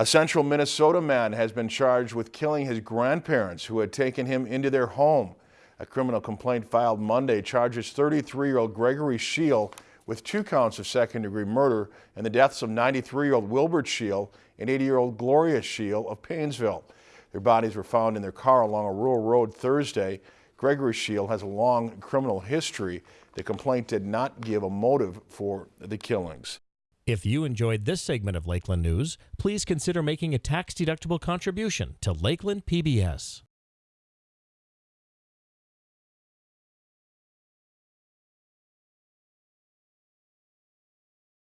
A central Minnesota man has been charged with killing his grandparents who had taken him into their home. A criminal complaint filed Monday charges 33-year-old Gregory Scheel with two counts of second-degree murder and the deaths of 93-year-old Wilbert Scheel and 80-year-old Gloria Scheel of Paynesville. Their bodies were found in their car along a rural road Thursday. Gregory Scheel has a long criminal history. The complaint did not give a motive for the killings. If you enjoyed this segment of Lakeland News, please consider making a tax-deductible contribution to Lakeland PBS.